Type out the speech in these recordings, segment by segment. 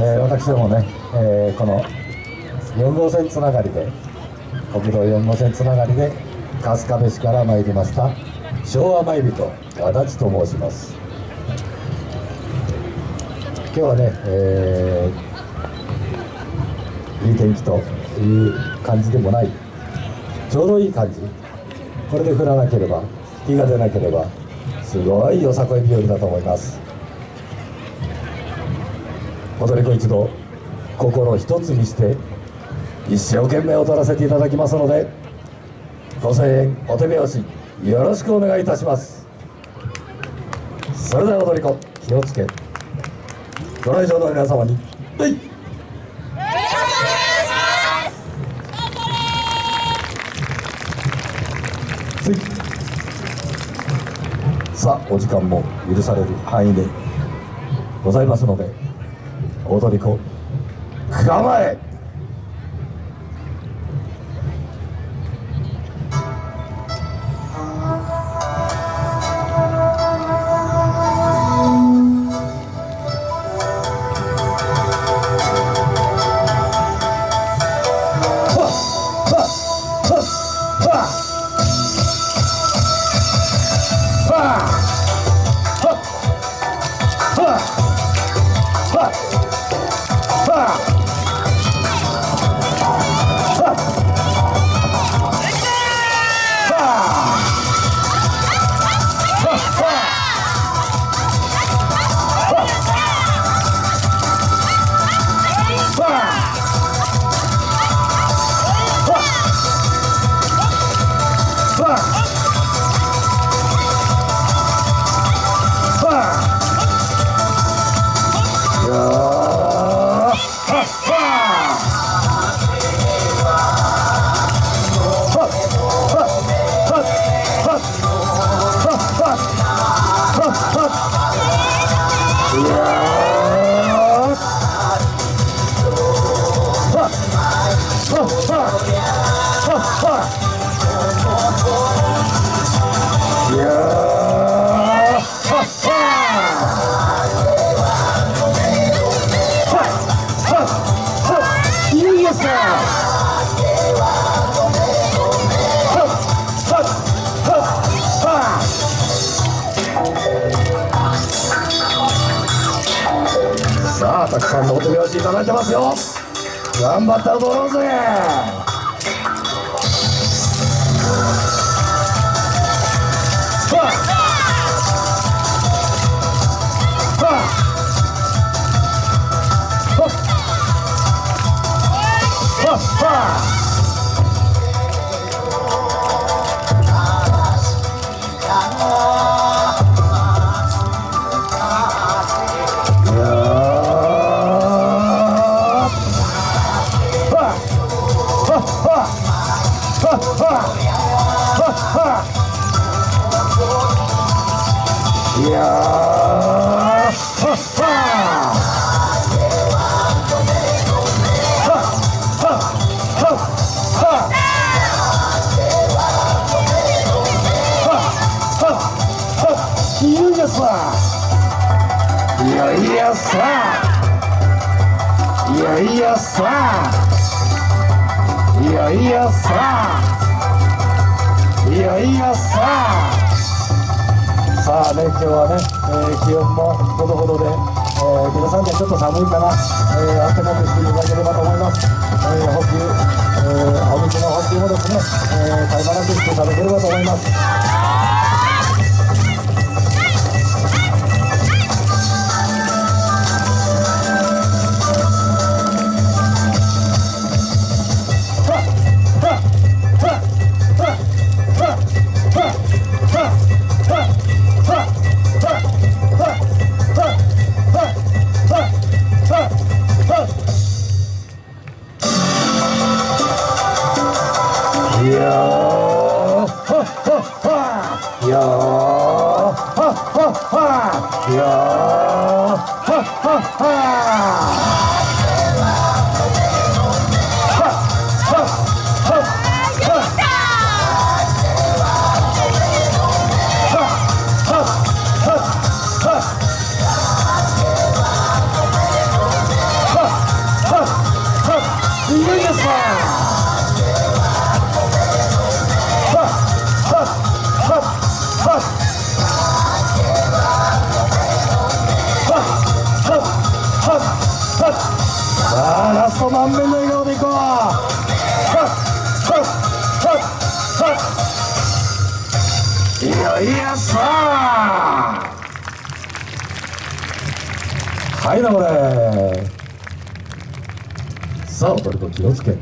えー、私どもね、えー、この4号線つながりで国道4号線つながりで春日部市から参りました昭和参人足立と申します。今日はね、えー、いい天気という感じでもないちょうどいい感じ。これで降らなければ日が出なければすごいよさこい日和だと思います。踊り子一同心一つにして一生懸命踊らせていただきますのでご声援お手拍子よろしくお願いいたします。それでは踊り子気をつけ。ご来場の皆様にはい。さあお時間も許される範囲でございますので踊り子構え。さあたくさんのお手拍子いただいてますよ。頑張って踊ろうぜいやいやいやさいやいやさいやいやさいやいやささあね今日はね、えー、気温もほどほどで、えー、皆さんにはちょっと寒いかな、えー、暖かくしていただければと思います、えー、補給、えー、お水の補給もですね、えー、絶え間なくしていただければと思います。Yeah. Ha ha ha! あラスト満面の笑顔でいこうはっはっはっはいよいよさあはいなこれさあ踊ると気をつけ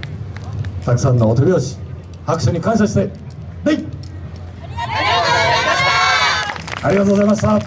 たく。さんのお手拍子拍手に感謝してでいありがとうございました。